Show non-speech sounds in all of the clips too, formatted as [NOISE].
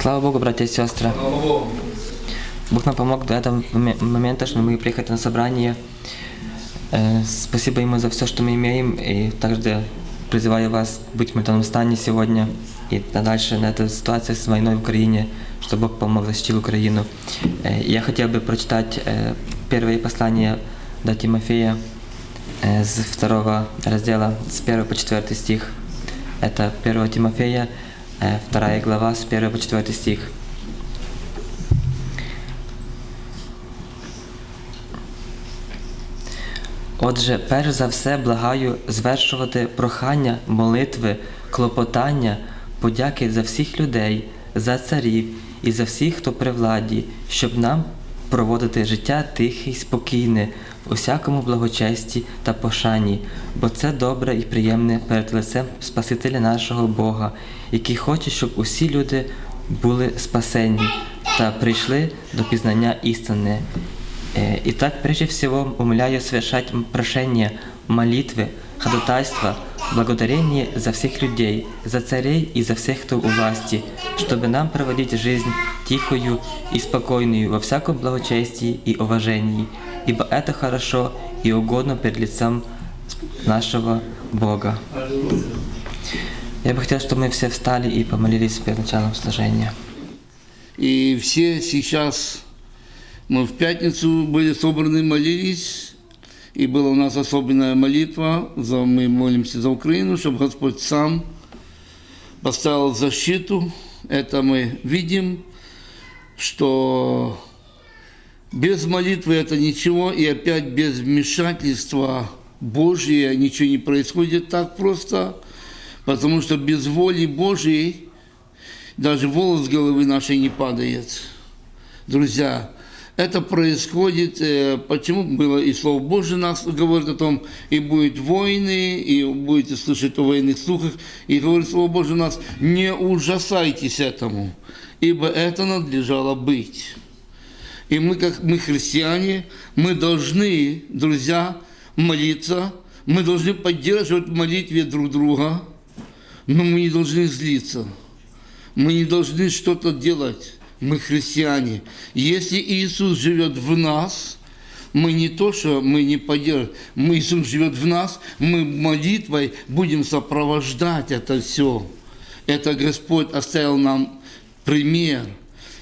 Слава Богу, братья и сестры. Бог нам помог до этого моме- момента, что мы приехать на собрание. Э, Спасибо Ему за все, что мы имеем. И также призываю вас быть в молитвенном стане сегодня и дальше на эту ситуацию с войной в Украине, чтобы Бог помог защитить Украину. Э, Я хотел бы прочитать э, первое послание до Тимофея с второго раздела, с 1 по 4 стих. Это 1 Тимофея, э, вторая глава, с 1 по 4 стих. Отже, перш за все благаю звершувати прохання, молитви, клопотання, подяки за всіх людей, за царів і за всіх, хто при владі, щоб нам проводити життя тихе й спокійне, усякому благочесті та пошані, бо це добре і приємне перед лицем Спасителя нашого Бога, який хоче, щоб усі люди були спасені та прийшли до пізнання істини. Э, Итак, прежде всего, умоляю совершать м- прошения, молитвы, ходатайства, благодарение за всех людей, за царей и за всех, кто у власти, чтобы нам проводить жизнь тихую и спокойную во всяком благочестии и уважении, ибо это хорошо и угодно перед лицом нашего Бога. Я бы хотел, чтобы мы все встали и помолились перед началом служения. И все сейчас, мы в пятницу были собраны, молились, и была у нас особенная молитва, за, мы молимся за Украину, чтобы Господь сам поставил защиту. Это мы видим, что без молитвы это ничего, и опять без вмешательства Божия ничего не происходит так просто, потому что без воли Божьей даже волос с головы нашей не падает. Друзья, это происходит, э, почему было и Слово Божие нас говорит о том, и будет войны, и будете слышать о военных слухах, и говорит Слово Божие нас, не ужасайтесь этому, ибо это надлежало быть. И мы, как мы христиане, мы должны, друзья, молиться, мы должны поддерживать в молитве друг друга, но мы не должны злиться. Мы не должны что-то делать. Мы христиане. Если Иисус живет в нас, мы не то, что мы не поддерживаем, мы, Иисус живет в нас, мы молитвой будем сопровождать это все. Это Господь оставил нам пример.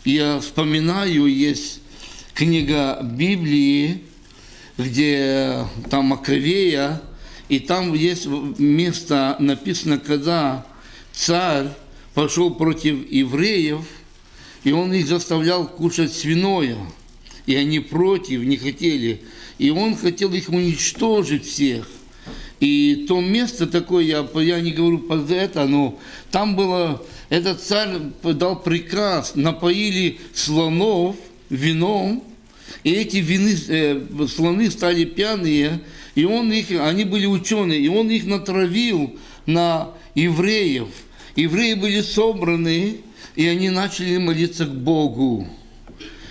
Я вспоминаю, есть книга Библии, где там Маковея, и там есть место написано, когда царь пошел против евреев, и он их заставлял кушать свиное, и они против, не хотели, и он хотел их уничтожить всех. И то место такое, я, я не говорю под это, но там было, этот царь дал приказ, напоили слонов вином, и эти вины, э, слоны стали пьяные, и он их, они были ученые, и он их натравил на евреев. Евреи были собраны, и они начали молиться к Богу.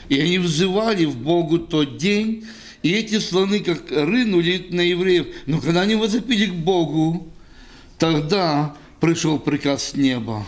И они взывали в Богу тот день, и эти слоны как рынули на евреев. Но когда они возопили к Богу, тогда пришел приказ с неба.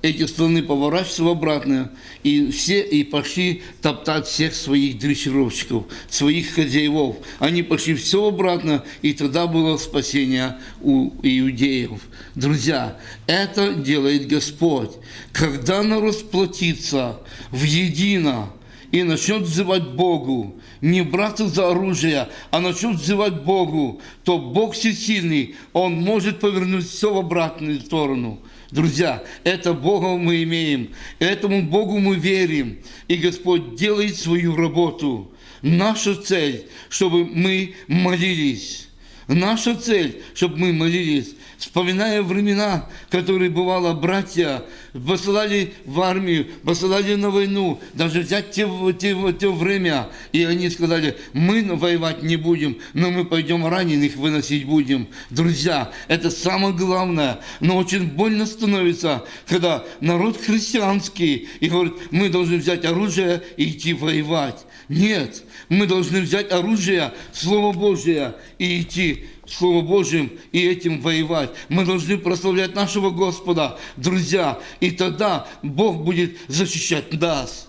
Эти слоны поворачиваются в обратно, и все и пошли топтать всех своих дрессировщиков, своих хозяевов. Они пошли все обратно, и тогда было спасение у иудеев. Друзья, это делает Господь. Когда народ сплотится в едино, и начнет взывать Богу, не браться за оружие, а начнет взывать Богу, то Бог всесильный, Он может повернуть все в обратную сторону. Друзья, это Бога мы имеем, этому Богу мы верим, и Господь делает свою работу. Наша цель, чтобы мы молились. Наша цель, чтобы мы молились, вспоминая времена, которые, бывало, братья посылали в армию, посылали на войну, даже взять те, те, те время, и они сказали, мы воевать не будем, но мы пойдем раненых выносить будем. Друзья, это самое главное, но очень больно становится, когда народ христианский и говорит, мы должны взять оружие и идти воевать. Нет, мы должны взять оружие, Слово Божие и идти идти Слово Божьим и этим воевать. Мы должны прославлять нашего Господа, друзья, и тогда Бог будет защищать нас.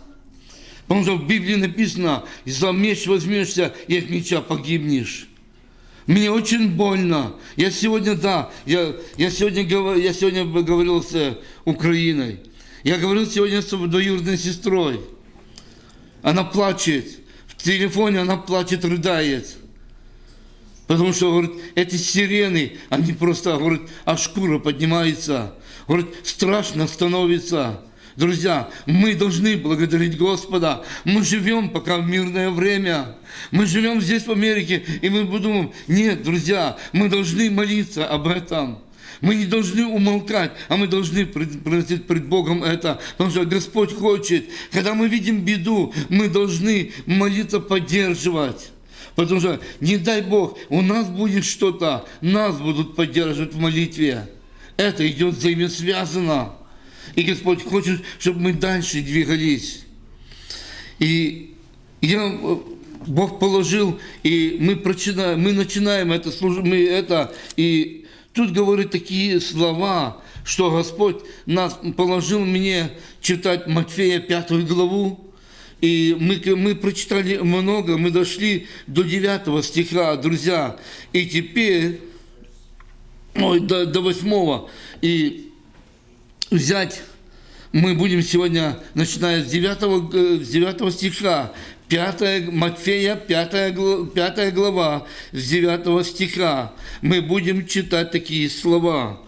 Потому что в Библии написано, за меч возьмешься и от меча погибнешь. Мне очень больно. Я сегодня, да, я, я, сегодня, я сегодня говорил с Украиной. Я говорил сегодня с двоюродной сестрой. Она плачет. В телефоне она плачет, рыдает. Потому что, говорит, эти сирены, они просто, говорит, а шкура поднимается. Говорит, страшно становится. Друзья, мы должны благодарить Господа. Мы живем пока в мирное время. Мы живем здесь, в Америке, и мы думаем, нет, друзья, мы должны молиться об этом. Мы не должны умолкать, а мы должны просить пред Богом это, потому что Господь хочет. Когда мы видим беду, мы должны молиться, поддерживать. Потому что, не дай Бог, у нас будет что-то, нас будут поддерживать в молитве. Это идет взаимосвязано. И Господь хочет, чтобы мы дальше двигались. И я, э, Бог положил, и мы, прочинаем, мы начинаем это, мы это, и тут говорит такие слова, что Господь нас положил мне читать Матфея пятую главу, и мы, мы прочитали много, мы дошли до 9 стиха, друзья. И теперь, ой, до, до 8. И взять, мы будем сегодня, начиная с 9, э, с 9 стиха, 5, Матфея, 5, гла- 5 глава, с 9 стиха, мы будем читать такие слова.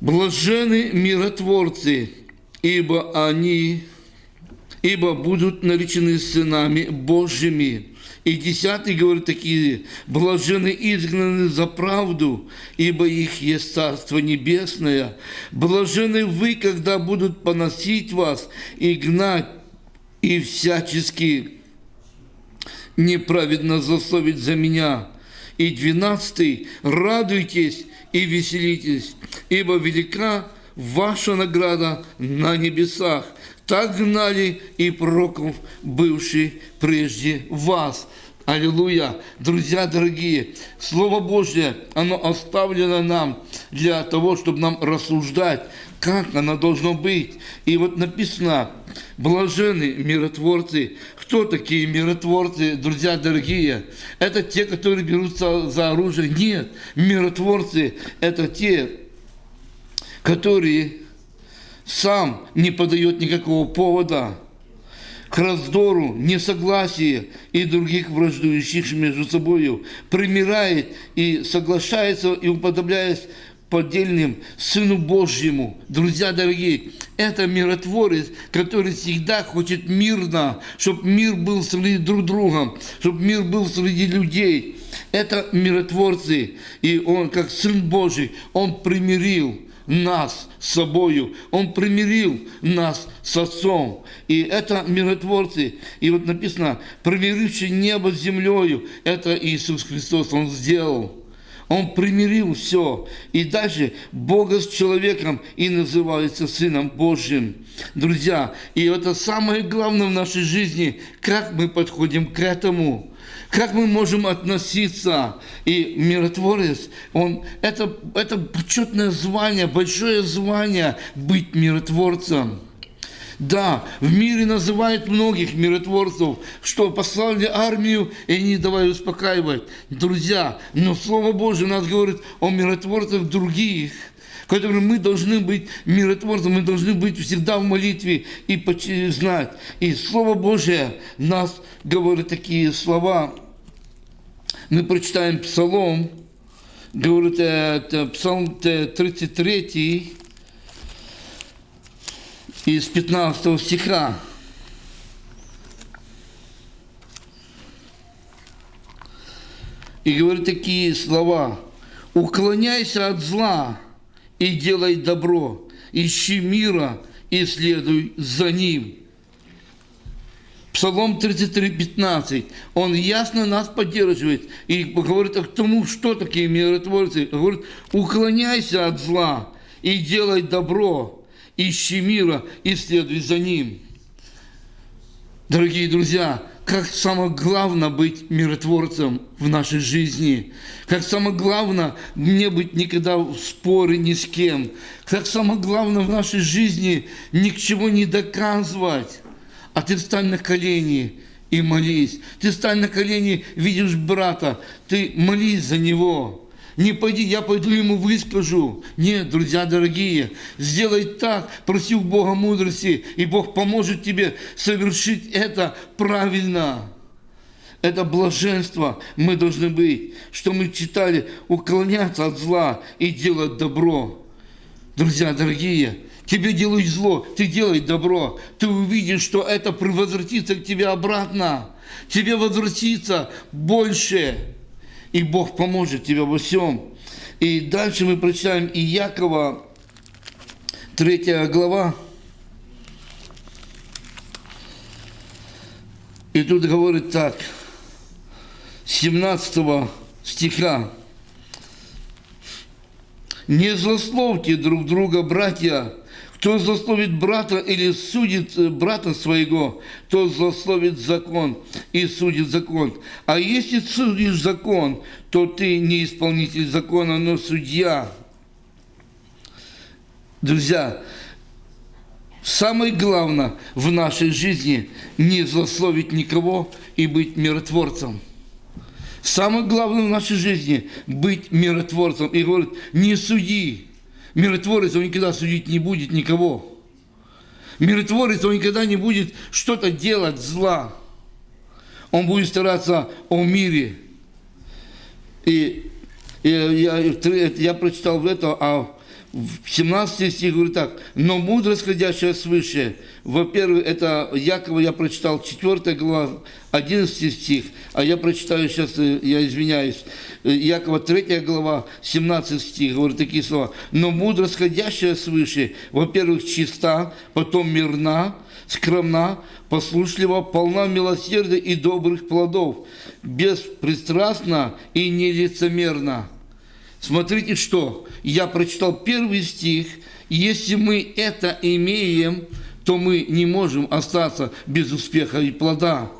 «Блажены миротворцы, ибо они ибо будут наречены сынами Божьими. И десятый говорит такие, блажены изгнаны за правду, ибо их есть Царство Небесное. Блажены вы, когда будут поносить вас и гнать, и всячески неправедно засловить за меня. И двенадцатый, радуйтесь и веселитесь, ибо велика ваша награда на небесах. Так гнали и пророков, бывших прежде вас. Аллилуйя! Друзья дорогие, Слово Божье, оно оставлено нам для того, чтобы нам рассуждать, как оно должно быть. И вот написано, блажены миротворцы. Кто такие миротворцы, друзья дорогие? Это те, которые берутся за оружие? Нет, миротворцы – это те, которые сам не подает никакого повода к раздору, несогласию и других враждующих между собой, примирает и соглашается и уподобляясь поддельным Сыну Божьему. Друзья дорогие, это миротворец, который всегда хочет мирно, чтобы мир был среди друг друга, чтобы мир был среди людей. Это миротворцы, и он, как Сын Божий, он примирил нас с собою. Он примирил нас с Отцом. И это миротворцы. И вот написано, примиривший небо с землею, это Иисус Христос, Он сделал. Он примирил все. И дальше Бога с человеком и называется Сыном Божьим. Друзья, и это самое главное в нашей жизни, как мы подходим к этому. Как мы можем относиться? И миротворец, он, это, это почетное звание, большое звание быть миротворцем. Да, в мире называют многих миротворцев, что послали армию и не давай успокаивать. Друзья, но Слово Божье у нас говорит о миротворцах других, которые мы должны быть миротворцем, мы должны быть всегда в молитве и знать. И Слово Божье нас говорит такие слова. Мы прочитаем Псалом, говорит, это Псалм 33, из 15 стиха. И говорит такие слова. «Уклоняйся от зла и делай добро, ищи мира и следуй за ним». Псалом 33, 15. Он ясно нас поддерживает и говорит о тому, что такие миротворцы. Говорит, уклоняйся от зла и делай добро, ищи мира и следуй за ним. Дорогие друзья, как самое главное быть миротворцем в нашей жизни, как самое главное не быть никогда в споре ни с кем, как самое главное в нашей жизни ни к чему не доказывать, а ты встань на колени и молись. Ты встань на колени, видишь брата, ты молись за него. Не пойди, я пойду ему выскажу. Нет, друзья дорогие, сделай так, проси у Бога мудрости, и Бог поможет тебе совершить это правильно. Это блаженство мы должны быть, что мы читали, уклоняться от зла и делать добро. Друзья дорогие, тебе делают зло, ты делай добро, ты увидишь, что это возвратится к тебе обратно. Тебе возвратится больше и Бог поможет тебе во всем. И дальше мы прочитаем и Якова, 3 глава. И тут говорит так, 17 стиха. «Не злословьте друг друга, братья, кто злословит брата или судит э, брата своего, тот злословит закон и судит закон. А если судишь закон, то ты не исполнитель закона, но судья. Друзья, самое главное в нашей жизни не злословить никого и быть миротворцем. Самое главное в нашей жизни быть миротворцем. И говорит, не суди, Миротворец, он никогда судить не будет никого. Миротворец, он никогда не будет что-то делать зла. Он будет стараться о мире. И, и я, я прочитал это, а в 17 стих говорит так, но мудрость, ходящая свыше, во-первых, это Якова я прочитал 4 глава, 11 стих, а я прочитаю сейчас, э, я извиняюсь, э, Якова 3 глава, 17 стих, говорит такие слова, но мудрость, ходящая свыше, во-первых, чиста, потом мирна, скромна, послушлива, полна милосердия и добрых плодов, беспристрастна и нелицемерна Смотрите, что я прочитал первый стих. Если мы это имеем, то мы не можем остаться без успеха и плода.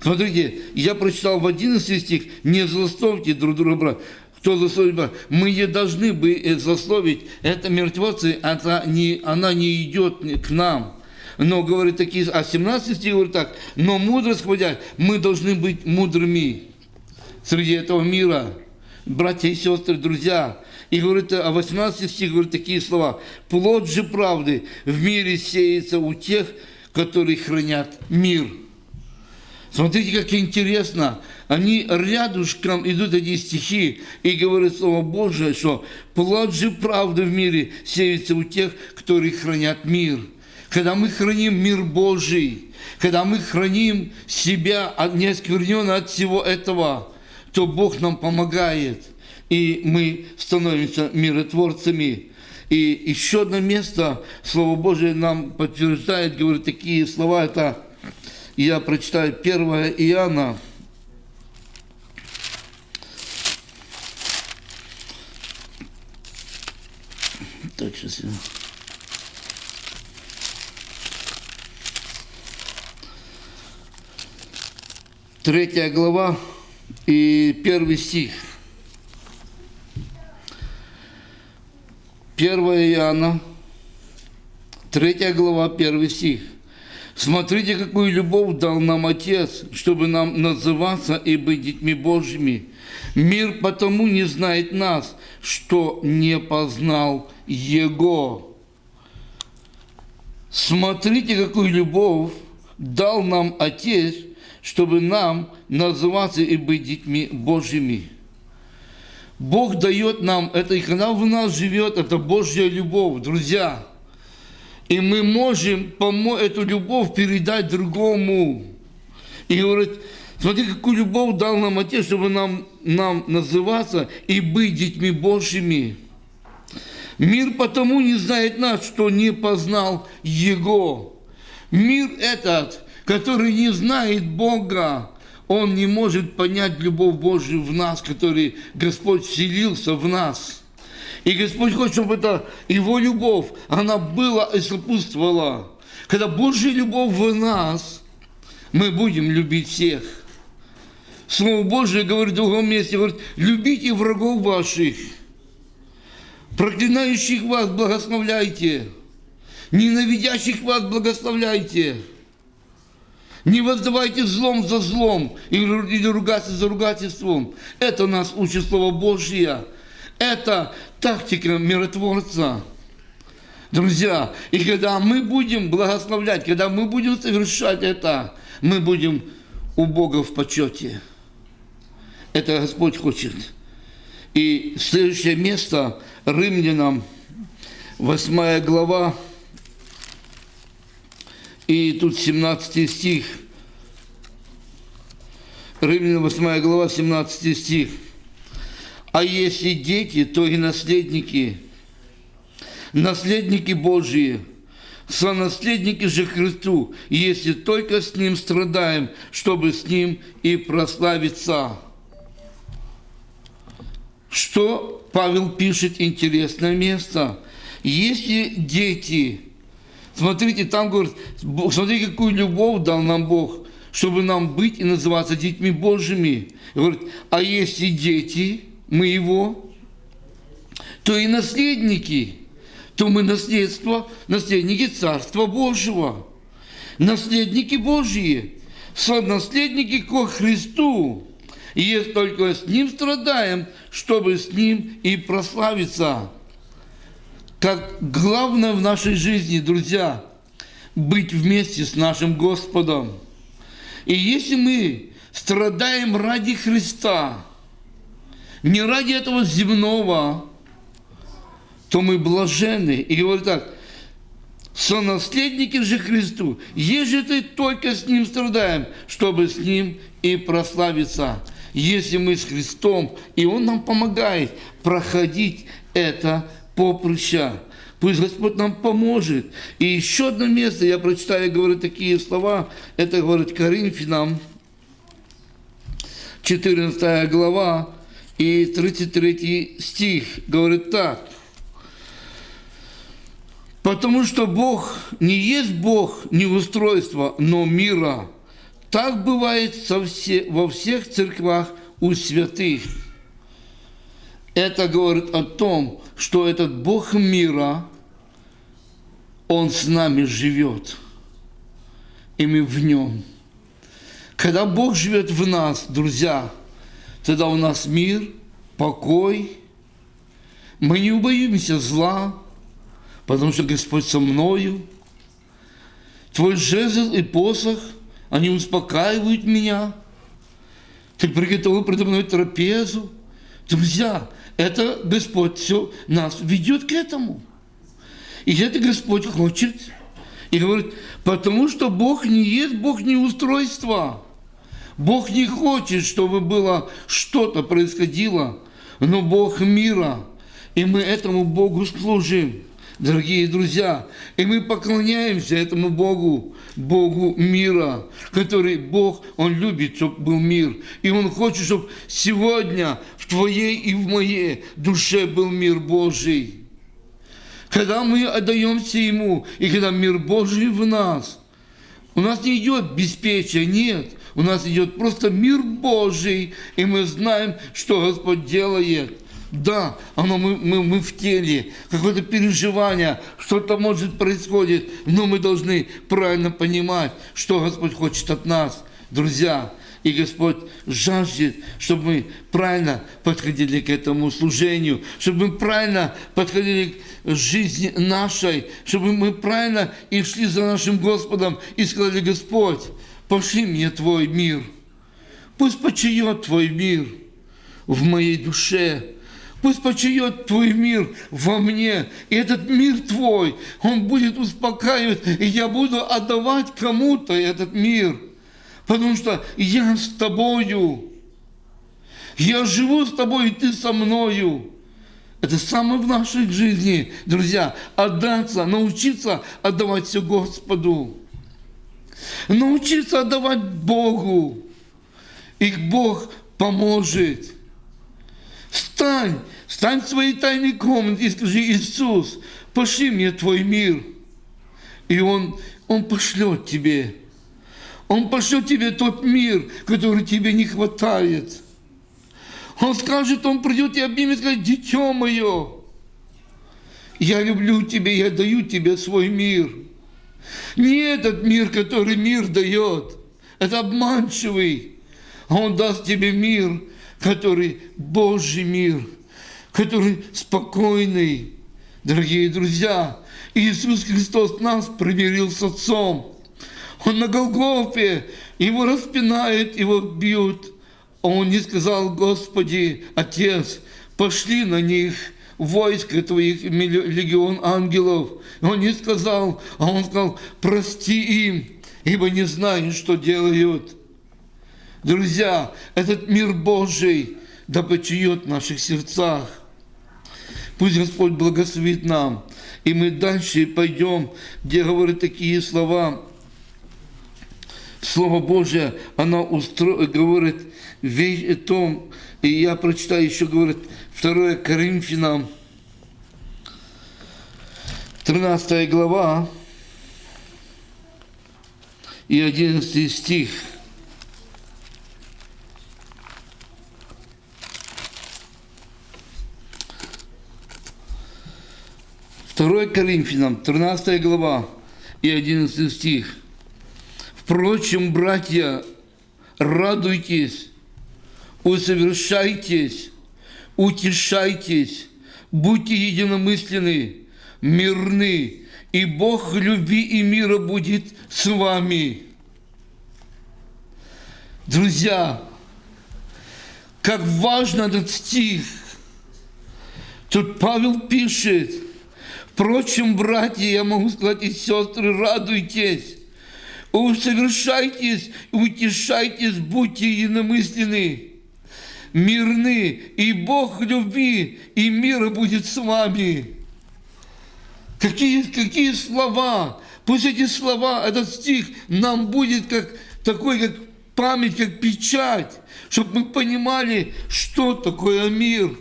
Смотрите, я прочитал в 11 стих, не злословьте друг друга, брат. Кто злословит? Мы не должны бы злословить. Это мертвецы, это не, она не идет к нам. Но говорит такие, а 17 стих говорит так, но мудрость, хватит, мы должны быть мудрыми среди этого мира братья и сестры, друзья. И говорит, а 18 стих говорит такие слова. «Плод же правды в мире сеется у тех, которые хранят мир». Смотрите, как интересно. Они рядышком идут эти стихи и говорят Слово Божие, что плод же правды в мире сеется у тех, которые хранят мир. Когда мы храним мир Божий, когда мы храним себя не оскверненно от всего этого, то Бог нам помогает, и мы становимся миротворцами. И еще одно место, Слово Божие нам подтверждает, говорит такие слова, это я прочитаю 1 Иоанна, Так, сейчас. Третья глава, и первый стих. 1 Иоанна, 3 глава, 1 стих. Смотрите, какую любовь дал нам Отец, чтобы нам называться и быть детьми Божьими. Мир потому не знает нас, что не познал Его. Смотрите, какую любовь дал нам Отец, чтобы нам называться и быть детьми Божьими. Бог дает нам это, и когда в нас живет, это Божья любовь, друзья. И мы можем эту любовь передать другому. И говорит, смотри, какую любовь дал нам Отец, чтобы нам, нам называться и быть детьми Божьими. Мир потому не знает нас, что не познал Его. Мир этот – который не знает Бога, он не может понять любовь Божию в нас, который Господь вселился в нас. И Господь хочет, чтобы это Его любовь, она была и сопутствовала. Когда Божья любовь в нас, мы будем любить всех. Слово Божие говорит в другом месте, говорит, любите врагов ваших, проклинающих вас благословляйте, ненавидящих вас благословляйте. Не воздавайте злом за злом или ругаться за ругательством. Это нас учит Слово Божье. Это тактика миротворца. Друзья, и когда мы будем благословлять, когда мы будем совершать это, мы будем у Бога в почете. Это Господь хочет. И следующее место Римлянам, 8 глава, и тут 17 стих. Римлянам 8 глава, 17 стих. А если дети, то и наследники, наследники Божьи, сонаследники же Христу, если только с Ним страдаем, чтобы с Ним и прославиться. Что Павел пишет интересное место. Если дети, смотрите, там говорит, смотрите, какую любовь дал нам Бог, чтобы нам быть и называться детьми Божьими. Говорит, а если дети, мы его, то и наследники, то мы наследство, наследники Царства Божьего, наследники Божьи, сонаследники ко Христу. И если только с Ним страдаем, чтобы с Ним и прославиться. Как главное в нашей жизни, друзья, быть вместе с нашим Господом. И если мы страдаем ради Христа, не ради этого земного, то мы блажены. И говорит так, сонаследники же Христу, ежели только с Ним страдаем, чтобы с Ним и прославиться. Если мы с Христом, и Он нам помогает проходить это поприща. Пусть Господь нам поможет. И еще одно место, я прочитаю, говорю такие слова, это говорит Коринфянам, 14 глава и 33 стих, говорит так. Потому что Бог не есть Бог неустройства, но мира. Так бывает со все, во всех церквах у святых. Это говорит о том, что этот Бог мира, Он с нами живет, и мы в Нем. Когда Бог живет в нас, друзья, тогда у нас мир, покой, мы не убоимся зла, потому что Господь со мною. Твой жезл и посох, они успокаивают меня. Ты приготовил предо мной трапезу. Друзья, это Господь все нас ведет к этому. И это Господь хочет. И говорит, потому что Бог не есть Бог не устройства. Бог не хочет, чтобы было что-то происходило, но Бог мира. И мы этому Богу служим дорогие друзья. И мы поклоняемся этому Богу, Богу мира, который Бог, Он любит, чтобы был мир. И Он хочет, чтобы сегодня твоей и в моей душе был мир Божий. Когда мы отдаемся Ему, и когда мир Божий в нас, у нас не идет беспечие, нет. У нас идет просто мир Божий, и мы знаем, что Господь делает. Да, оно мы, мы, мы в теле, какое-то переживание, что-то может происходит, но мы должны правильно понимать, что Господь хочет от нас, друзья. И Господь жаждет, чтобы мы правильно подходили к этому служению, чтобы мы правильно подходили к жизни нашей, чтобы мы правильно и шли за нашим Господом и сказали, Господь, пошли мне Твой мир. Пусть почает Твой мир в моей душе, Пусть почает Твой мир во мне, и этот мир Твой, он будет успокаивать, и я буду отдавать кому-то этот мир, потому что я с Тобою, я живу с Тобой, и Ты со мною. Это самое в нашей жизни, друзья, отдаться, научиться отдавать все Господу, научиться отдавать Богу, и Бог поможет. Встань Встань в своей тайной комнате и скажи, Иисус, пошли мне Твой мир. И Он, Он пошлет тебе. Он пошлет тебе тот мир, который тебе не хватает. Он скажет, Он придет и обнимет, скажет, дитё мое, я люблю тебя, я даю тебе свой мир. Не этот мир, который мир дает, это обманчивый. Он даст тебе мир, который Божий мир, который спокойный. Дорогие друзья, Иисус Христос нас примирил с Отцом. Он на Голгофе, его распинают, его бьют. А он не сказал, Господи, Отец, пошли на них войско твоих, легион ангелов. Он не сказал, а он сказал, прости им, ибо не знают, что делают. Друзья, этот мир Божий да почиет в наших сердцах. Пусть Господь благословит нам. И мы дальше пойдем, где говорят такие слова. Слово Божье, оно устро... говорит вещь о том, и я прочитаю еще, говорит, 2 Коринфянам, 13 глава и 11 стих. Второй Коринфянам, 13 глава и 11 стих. Впрочем, братья, радуйтесь, усовершайтесь, утешайтесь, будьте единомысленны, мирны, и Бог любви и мира будет с вами. Друзья, как важно этот стих. Тут Павел пишет, впрочем, братья, я могу сказать, и сестры, радуйтесь, усовершайтесь, утешайтесь, будьте единомысленны мирны, и Бог любви и мира будет с вами. Какие, какие слова! Пусть эти слова, этот стих нам будет как такой, как память, как печать, чтобы мы понимали, что такое мир.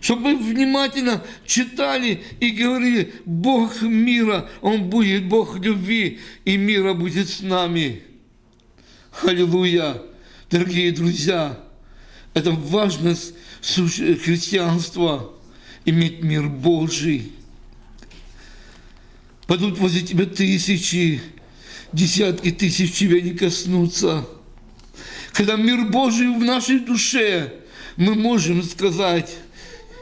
Чтобы мы внимательно читали и говорили, Бог мира, Он будет Бог любви, и мира будет с нами. Аллилуйя! Дорогие друзья, это важность христианства, иметь мир Божий. Падут возле тебя тысячи, десятки тысяч тебя не коснутся. Когда мир Божий в нашей душе, мы можем сказать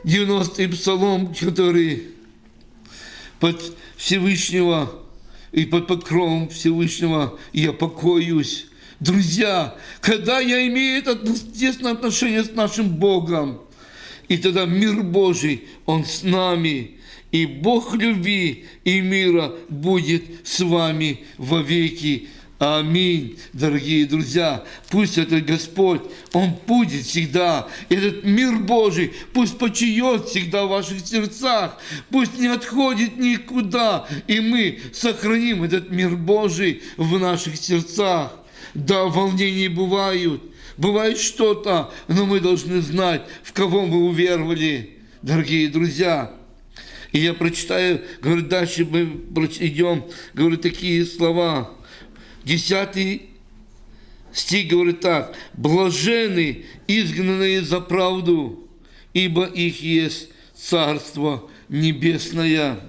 90-й псалом, который под Всевышнего и под покровом Всевышнего я покоюсь. Друзья, когда я имею это тесное отношение с нашим Богом, и тогда мир Божий, Он с нами, и Бог любви и мира будет с вами во веки. Аминь, дорогие друзья. Пусть этот Господь, Он будет всегда. Этот мир Божий пусть почиет всегда в ваших сердцах. Пусть не отходит никуда. И мы сохраним этот мир Божий в наших сердцах. Да, волнения бывают, бывает что-то, но мы должны знать, в кого мы уверовали, дорогие друзья. И я прочитаю, говорю, дальше мы идем, говорю, такие слова. Десятый стих говорит так. «Блажены, изгнанные за правду, ибо их есть Царство Небесное».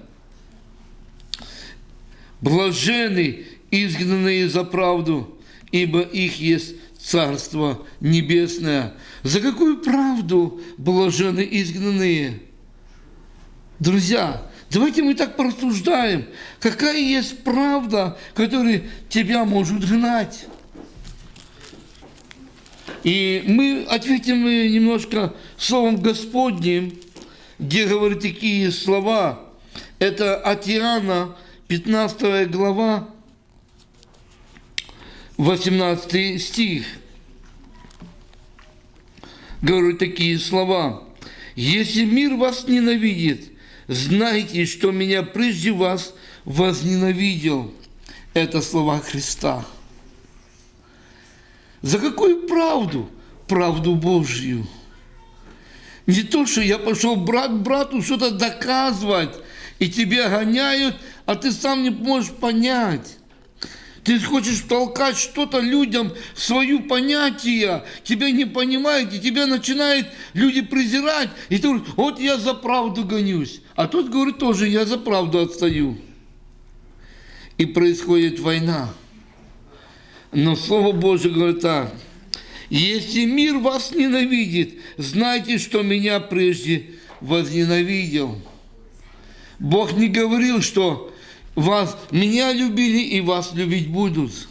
Блажены, изгнанные за правду, ибо их есть Царство Небесное. За какую правду блажены изгнанные? Друзья, давайте мы так порассуждаем. Какая есть правда, которая тебя может гнать? И мы ответим немножко Словом Господним, где говорят такие слова. Это от Иоанна, 15 глава, 18 стих, говорю такие слова. «Если мир вас ненавидит, знайте, что меня прежде вас возненавидел». Это слова Христа. За какую правду? Правду Божью. Не то, что я пошел брат брату что-то доказывать, и тебя гоняют, а ты сам не можешь понять Ты хочешь толкать что-то людям, свою понятие, тебя не понимают, и тебя начинают люди презирать, и ты говоришь, вот я за правду гонюсь. А тот говорит тоже, я за правду отстаю. И происходит война. Но Слово Божье говорит так, если мир вас ненавидит, знайте, что меня прежде возненавидел. Бог не говорил, что вас, меня любили и вас любить будут.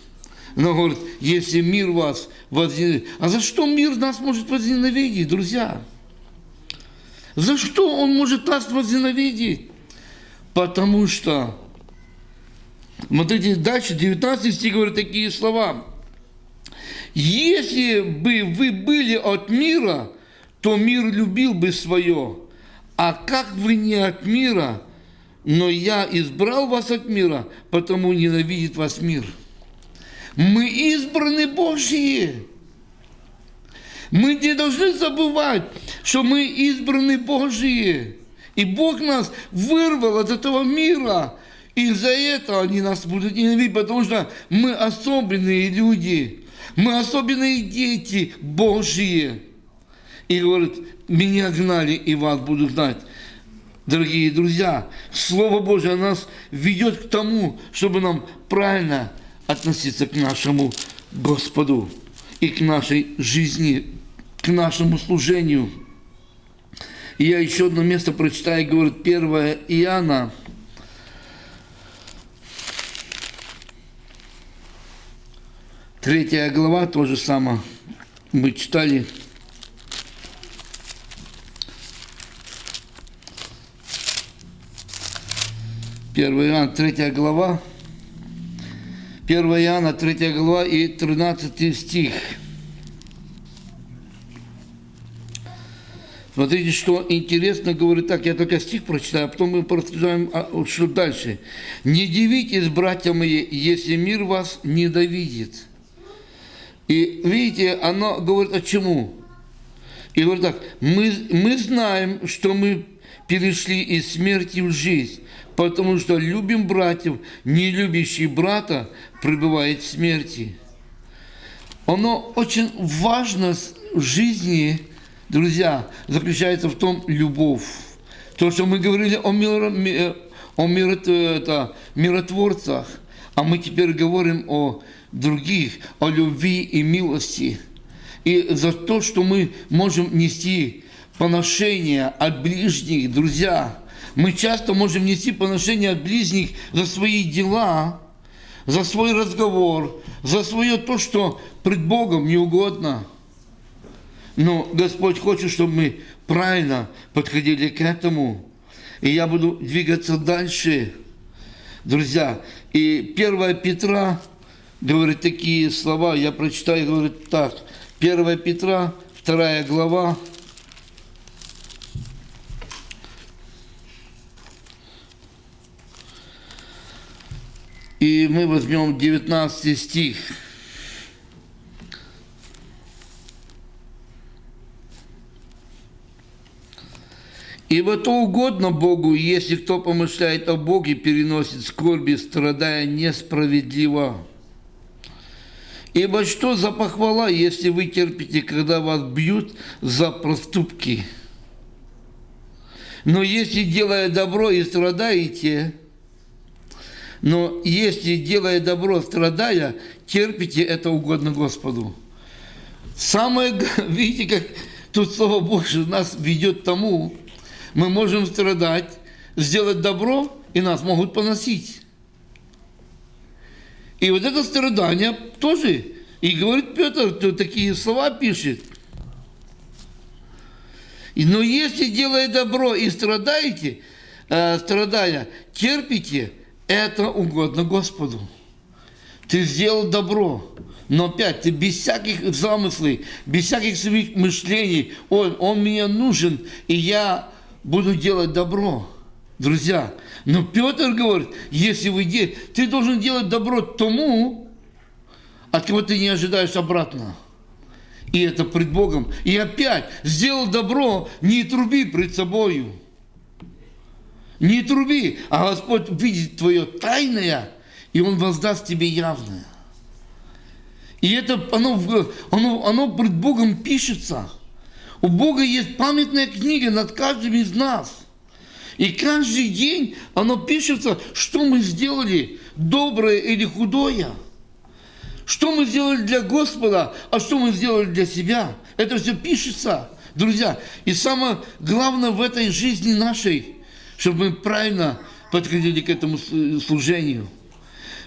Но говорит, если мир вас возненавидит. А за что мир нас может возненавидеть, друзья? За что он может нас возненавидеть? Потому что, смотрите, дальше 19 стих говорит такие слова. Если бы вы были от мира, то мир любил бы свое. А как вы не от мира, но я избрал вас от мира, потому ненавидит вас мир. Мы избраны Божьи. Мы не должны забывать, что мы избраны Божьи. И Бог нас вырвал от этого мира. И за это они нас будут ненавидеть, потому что мы особенные люди. Мы особенные дети Божьи. И говорит, меня гнали, и вас будут знать. Дорогие друзья, Слово Божье нас ведет к тому, чтобы нам правильно относиться к нашему Господу и к нашей жизни, к нашему служению. И я еще одно место прочитаю, говорит 1 Иоанна, Третья глава, то же самое мы читали. Первая Иоанна, третья глава. 1 Иоанна, 3 глава и 13 стих. Смотрите, что интересно говорит так, я только стих прочитаю, а потом мы порассуждаем, а, что дальше. «Не дивитесь, братья мои, если мир вас ненавидит». И видите, оно говорит о чему? И говорит так, мы, мы знаем, что мы перешли из смерти в жизнь, потому что любим братьев, не любящий брата пребывает в смерти. Оно очень важно в жизни, друзья, заключается в том любовь. То, что мы говорили о, миро, о миро, это, миротворцах, а мы теперь говорим о других, о любви и милости. И за то, что мы можем нести поношение от ближних, друзья, мы часто можем нести поношение от ближних за свои дела, за свой разговор, за свое то, что пред Богом не угодно. Но Господь хочет, чтобы мы правильно подходили к этому. И я буду двигаться дальше, друзья. И 1 Петра говорит такие слова, я прочитаю, говорит так. 1 Петра, 2 глава, И мы возьмем 19 стих. Ибо то угодно Богу, если кто помышляет о Боге, переносит скорби, страдая несправедливо. Ибо что за похвала, если вы терпите, когда вас бьют за проступки? Но если, делая добро и страдаете, но если, делая добро, страдая, терпите, это угодно Господу. Самое, [LAUGHS] видите, как тут Слово Божье нас ведет к тому, мы можем страдать, сделать добро, и нас могут поносить. И вот это страдание тоже, и говорит Петр, кто такие слова пишет. Но если, делая добро и страдаете, э, страдая, терпите, это угодно Господу. Ты сделал добро, но опять ты без всяких замыслов, без всяких своих мышлений, он, он мне нужен, и я буду делать добро. Друзья, но Петр говорит, если вы делаете, ты должен делать добро тому, от кого ты не ожидаешь обратно. И это пред Богом. И опять, сделал добро, не труби пред собою. Не труби, а Господь видит твое тайное и Он воздаст тебе явное. И это оно, оно, оно пред Богом пишется. У Бога есть памятная книга над каждым из нас. И каждый день оно пишется, что мы сделали, доброе или худое. Что мы сделали для Господа, а что мы сделали для себя. Это все пишется, друзья. И самое главное в этой жизни нашей, чтобы мы правильно подходили к этому служению.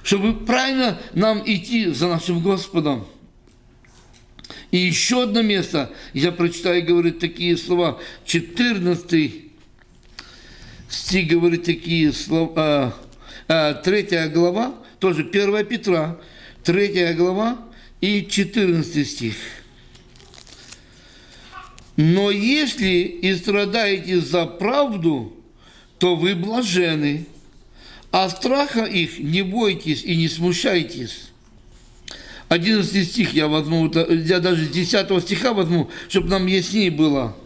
Чтобы правильно нам идти за нашим Господом. И еще одно место, я прочитаю, говорит такие слова, 14 стих говорит такие слова, а, 3 глава, тоже 1 Петра, 3 глава и 14 стих. Но если и страдаете за правду, то вы блажены, а страха их не бойтесь и не смущайтесь. 11 стих я возьму, я даже с 10 стиха возьму, чтобы нам яснее было.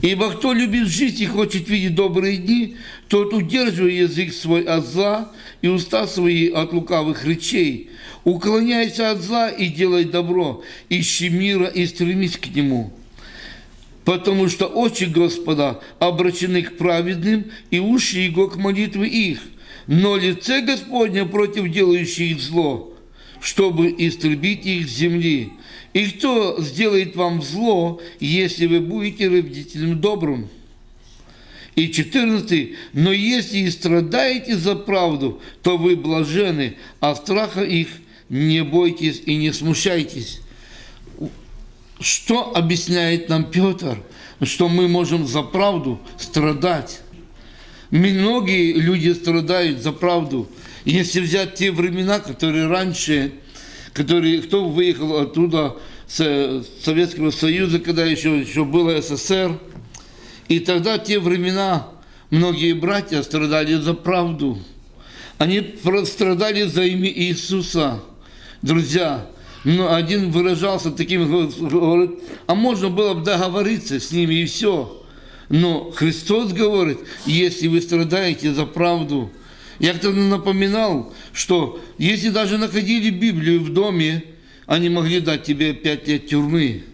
Ибо кто любит жить и хочет видеть добрые дни, тот удерживает язык свой от зла и уста свои от лукавых речей. Уклоняйся от зла и делай добро, ищи мира и стремись к нему. Потому что очи Господа обращены к праведным, и уши Его к молитве их. Но лице Господне против делающих зло, чтобы истребить их с земли. И кто сделает вам зло, если вы будете родителям добрым? И 14. Но если и страдаете за правду, то вы блажены, а страха их не бойтесь и не смущайтесь. Что объясняет нам Петр? Что мы можем за правду страдать. Многие люди страдают за правду. Если взять те времена, которые раньше, которые, кто выехал оттуда, с Советского Союза, когда еще, еще было СССР, и тогда те времена многие братья страдали за правду. Они страдали за имя Иисуса. Друзья, но один выражался таким, говорит, а можно было бы договориться с ними и все. Но Христос говорит, если вы страдаете за правду, я как-то напоминал, что если даже находили Библию в доме, они могли дать тебе пять лет тюрьмы.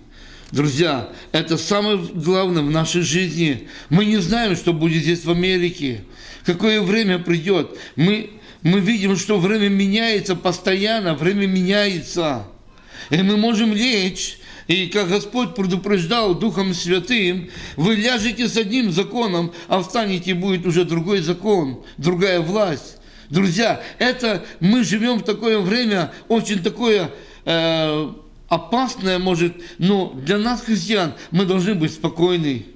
Друзья, это самое главное в нашей жизни. Мы не знаем, что будет здесь в Америке, какое время придет. Мы, мы видим, что время меняется постоянно, время меняется. И мы можем лечь, и как Господь предупреждал Духом Святым, вы ляжете с одним законом, а встанете, будет уже другой закон, другая власть. Друзья, это мы живем в такое время, очень такое э, опасное, может, но для нас, христиан, мы должны быть спокойны.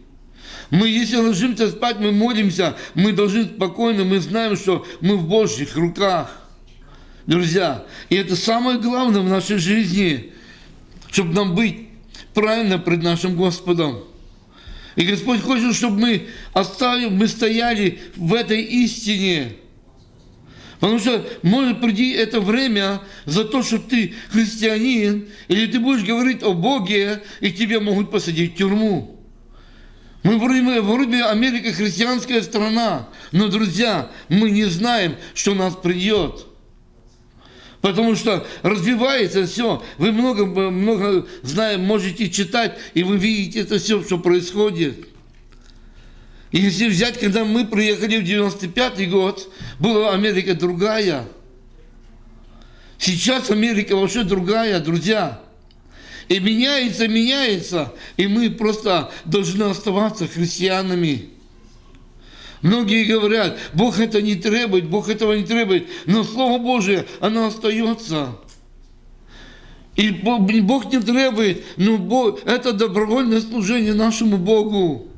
Мы, если ложимся спать, мы молимся, мы должны спокойно, мы знаем, что мы в Божьих руках. Друзья, и это самое главное в нашей жизни, чтобы нам быть правильно пред нашим Господом. И Господь хочет, чтобы мы оставили, мы стояли в этой истине. Потому что может прийти это время за то, что ты христианин, или ты будешь говорить о Боге, и тебя могут посадить в тюрьму. Мы вроде, вроде Америка христианская страна, но, друзья, мы не знаем, что нас придет. Потому что развивается все. Вы много, много знаем, можете читать, и вы видите это все, что происходит. Если взять, когда мы приехали в 95 год, была Америка другая. Сейчас Америка вообще другая, друзья. И меняется, меняется, и мы просто должны оставаться христианами. Многие говорят, Бог это не требует, Бог этого не требует, но Слово Божие, оно остается. И Бог не требует, но Бог, это добровольное служение нашему Богу.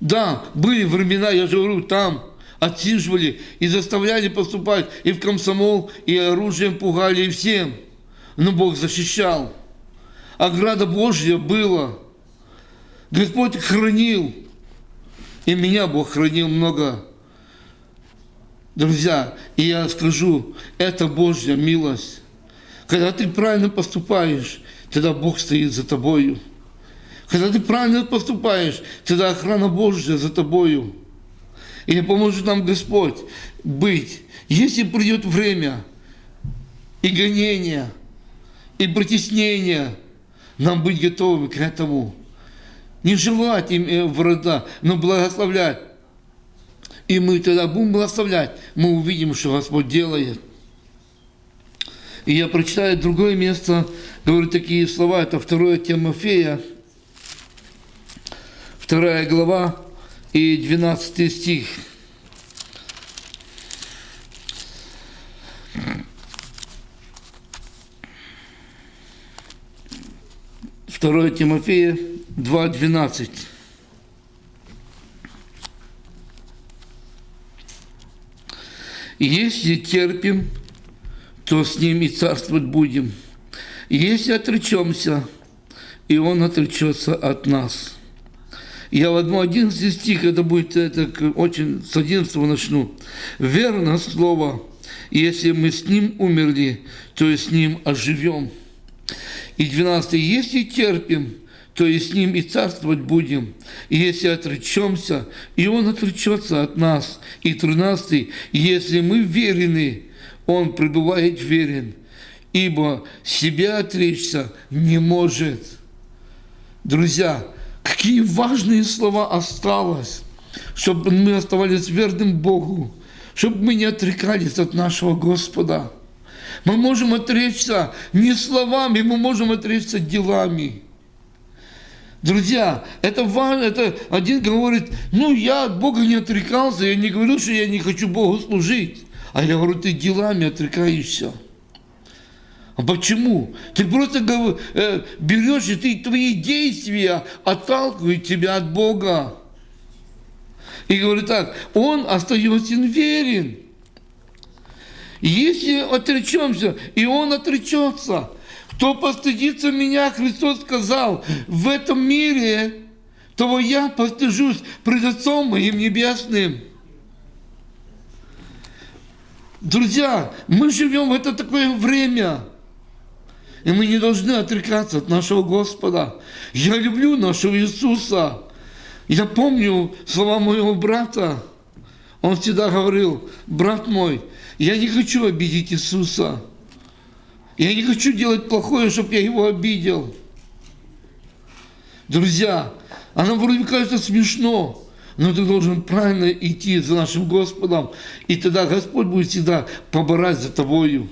Да, были времена, я же говорю, там отсиживали и заставляли поступать и в комсомол, и оружием пугали, и всем. Но Бог защищал. Ограда Божья была. Господь хранил. И меня Бог хранил много. Друзья, и я скажу, это Божья милость. Когда ты правильно поступаешь, тогда Бог стоит за тобою. Когда ты правильно поступаешь, тогда охрана Божья за тобою. И поможет нам Господь быть. Если придет время и гонения, и притеснения, нам быть готовыми к этому. Не желать им э, врага, но благословлять. И мы тогда будем благословлять, мы увидим, что Господь делает. И я прочитаю другое место, говорю такие слова, это 2 Тимофея, 2 глава и 12 стих. Второе Тимофея 2.12. Если терпим, то с ним и царствовать будем. Если отречемся, и он отречется от нас. Я в одном 11 стих, это будет это, очень с 11 начну. Верно слово, если мы с ним умерли, то и с ним оживем. И 12. Если терпим, то и с ним и царствовать будем. И если отречемся, и он отречется от нас. И 13. Если мы верены, он пребывает верен, ибо себя отречься не может. Друзья, какие важные слова осталось, чтобы мы оставались верным Богу, чтобы мы не отрекались от нашего Господа. Мы можем отречься не словами, мы можем отречься делами. Друзья, это важно, это один говорит, ну я от Бога не отрекался, я не говорю, что я не хочу Богу служить. А я говорю, ты делами отрекаешься. А почему? Ты просто э, берешь, и ты, твои действия отталкивают тебя от Бога. И говорит так, он остается верен. Если отречемся, и он отречется, кто постыдится меня, Христос сказал, в этом мире, того я постыжусь пред Отцом моим Небесным. Друзья, мы живем в это такое время, и мы не должны отрекаться от нашего Господа. Я люблю нашего Иисуса. Я помню слова моего брата. Он всегда говорил, брат мой, я не хочу обидеть Иисуса. Я не хочу делать плохое, чтобы я его обидел. Друзья, оно вроде кажется смешно, но ты должен правильно идти за нашим Господом, и тогда Господь будет всегда поборать за тобою.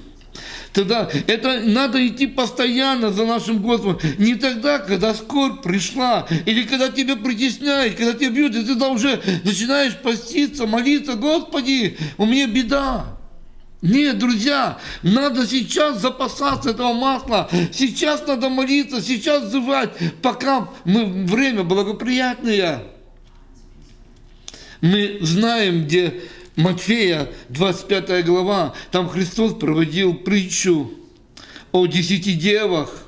Тогда это надо идти постоянно за нашим Господом. Не тогда, когда скорбь пришла, или когда тебя притесняют, когда тебя бьют, и ты тогда уже начинаешь поститься, молиться, Господи, у меня беда. Нет, друзья, надо сейчас запасаться этого масла, сейчас надо молиться, сейчас взывать, пока мы, время благоприятное. Мы знаем, где Матфея, 25 глава, там Христос проводил притчу о десяти девах.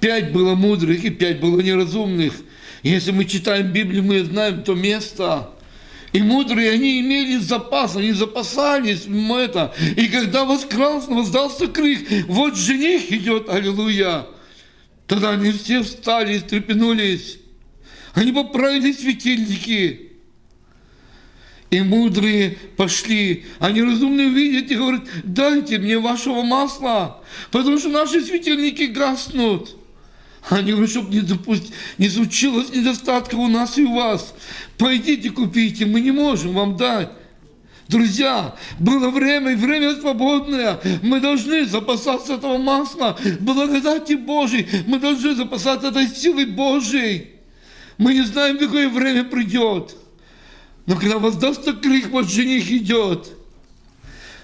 Пять было мудрых и пять было неразумных. Если мы читаем Библию, мы знаем то место. И мудрые, они имели запас, они запасались это. И когда воскрался, воздался крик, вот жених идет, аллилуйя. Тогда они все встали и стрепенулись. Они поправили светильники. И мудрые пошли, они разумные видят и говорят, дайте мне вашего масла, потому что наши светильники гаснут. Они говорят, чтобы не, допустить, не случилось недостатка у нас и у вас. Пойдите купите, мы не можем вам дать. Друзья, было время, и время свободное. Мы должны запасаться этого масла, благодати Божией. Мы должны запасаться этой силой Божией. Мы не знаем, какое время придет. Но когда воздастся крик, вот жених идет.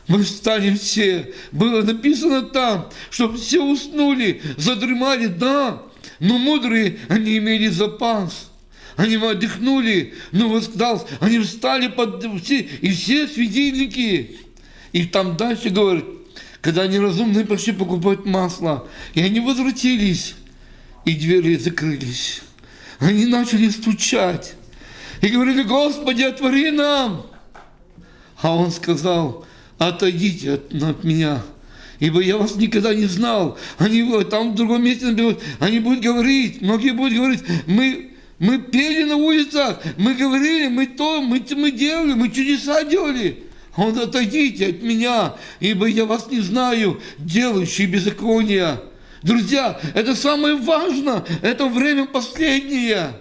Мы встанем все. Было написано там, чтобы все уснули, задремали, да. Но мудрые, они имели запас. Они отдохнули, но восстал, они встали под все, и все светильники. И там дальше говорит, когда они разумные пошли покупать масло, и они возвратились, и двери закрылись. Они начали стучать и говорили, Господи, отвори нам. А он сказал, отойдите от, от меня, ибо я вас никогда не знал. Они там в другом месте они будут говорить, многие будут говорить, мы, мы пели на улицах, мы говорили, мы то, мы, мы делали, мы чудеса делали. Он отойдите от меня, ибо я вас не знаю, делающие беззакония. Друзья, это самое важное, это время последнее.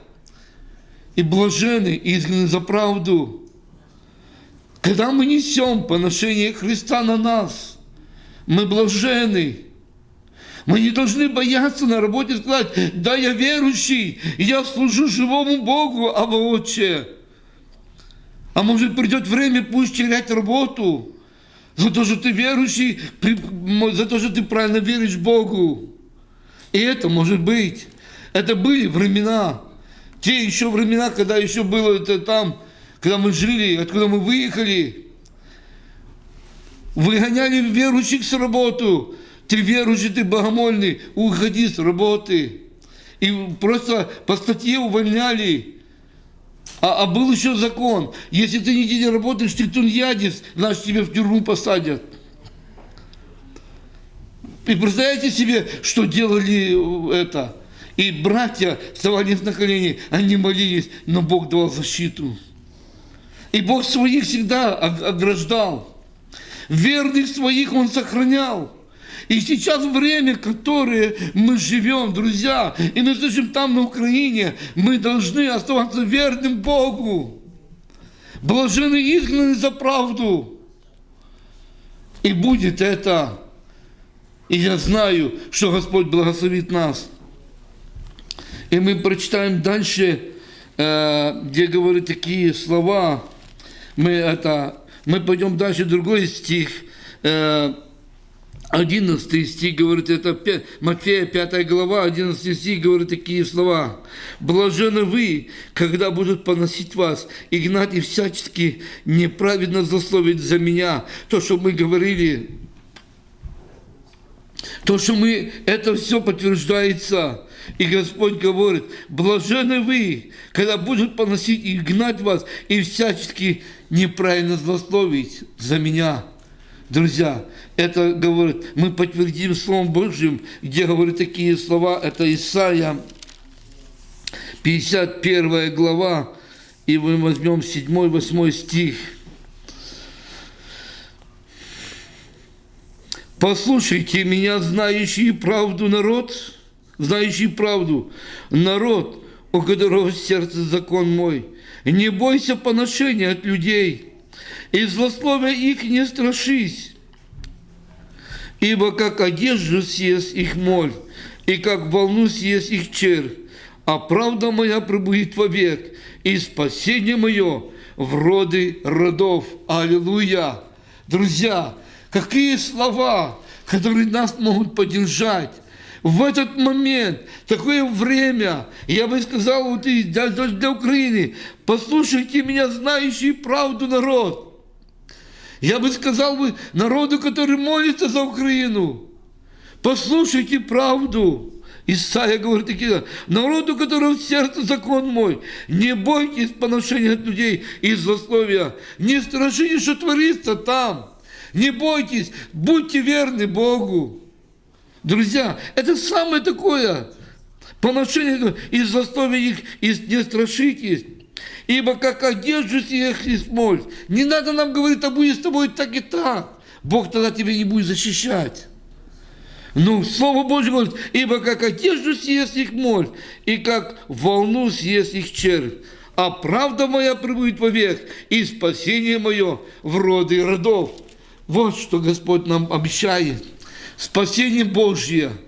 И блажены изгнаны за правду. Когда мы несем поношение Христа на нас, мы блажены. Мы не должны бояться на работе сказать, да, я верующий, я служу живому Богу, а отче. А может придет время, пусть терять работу, за то, что ты верующий, за то, что ты правильно веришь Богу. И это может быть. Это были времена. Те еще времена, когда еще было это там, когда мы жили, откуда мы выехали. Выгоняли верующих с работы. Ты верующий, ты богомольный, уходи с работы. И просто по статье увольняли. А, а был еще закон. Если ты не работаешь, ты тунеядец, значит тебя в тюрьму посадят. И представляете себе, что делали это? И братья вставали на колени, они молились, но Бог давал защиту. И Бог своих всегда ограждал. Верных своих Он сохранял. И сейчас время, которое мы живем, друзья, и мы слышим там на Украине, мы должны оставаться верным Богу. Блажены изгнаны за правду. И будет это. И я знаю, что Господь благословит нас. И мы прочитаем дальше, э, где говорят такие слова. Мы это, мы пойдем дальше, другой стих. Э, 11 стих говорит, это Матфея 5 глава, 11 стих говорит такие слова. «Блажены вы, когда будут поносить вас и гнать и всячески неправедно засловить за меня». То, что мы говорили, то, что мы, это все подтверждается. И Господь говорит, блажены вы, когда будут поносить и гнать вас и всячески неправильно злословить за меня. Друзья, это говорит, мы подтвердим Словом Божьим, где говорят такие слова, это Исаия, 51 глава, и мы возьмем 7-8 стих. Послушайте меня, знающий правду народ, знающий правду, народ, у которого сердце закон мой. Не бойся поношения от людей, и злословия их не страшись, ибо как одежду съест их моль, и как волну съест их червь, а правда моя пребудет вовек, и спасение мое в роды родов. Аллилуйя! Друзья, какие слова, которые нас могут поддержать в этот момент, такое время, я бы сказал вот и для, для Украины, послушайте меня, знающий правду народ, я бы сказал бы народу, который молится за Украину, послушайте правду. Исайя говорит такие, народу, которого в сердце закон мой, не бойтесь поношения от людей и злословия, не страшитесь, что творится там, не бойтесь, будьте верны Богу. Друзья, это самое такое, поношение и злословия их, и не страшитесь. Ибо как одежду съех и смоль. Не надо нам говорить, а будет с тобой так и так. Бог тогда тебя не будет защищать. Ну, Слово Божье говорит, ибо как одежду съест их моль, и как волну съест их червь. А правда моя прибудет вовек, и спасение мое в роды родов. Вот что Господь нам обещает. Спасение Божье –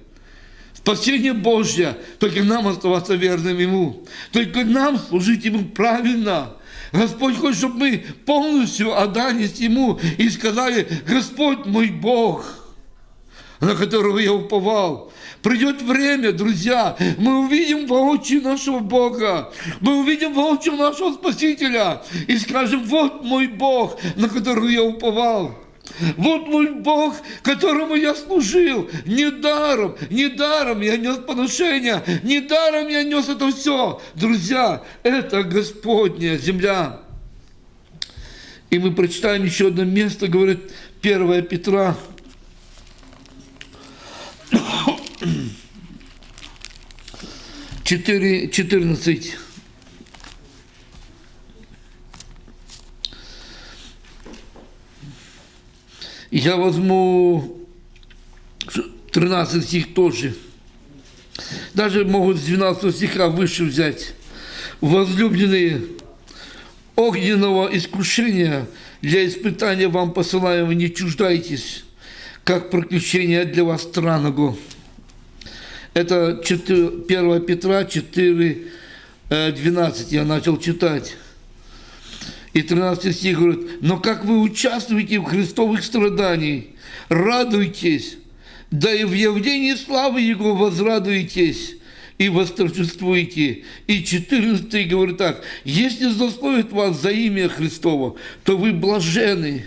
Спасение Божье, только нам оставаться верным Ему. Только нам служить Ему правильно. Господь хочет, чтобы мы полностью отдались Ему и сказали, Господь мой Бог, на которого я уповал. Придет время, друзья, мы увидим воочию нашего Бога, мы увидим воочию нашего Спасителя и скажем, вот мой Бог, на которого я уповал. Вот мой Бог, которому я служил. Недаром, недаром я нес поношение, недаром я нес это все. Друзья, это Господняя земля. И мы прочитаем еще одно место, говорит 1 Петра. Четыре, четырнадцать. Я возьму 13 стих тоже. Даже могут с 12 стиха выше взять. Возлюбленные, огненного искушения для испытания вам посылаемого не чуждайтесь, как приключение для вас странного. Это 4, 1 Петра 4, 12 я начал читать. И 13 стих говорит, но как вы участвуете в христовых страданиях, радуйтесь, да и в явлении славы Его возрадуйтесь и восторжествуйте. И 14 говорит так, если злословит вас за имя Христово, то вы блажены,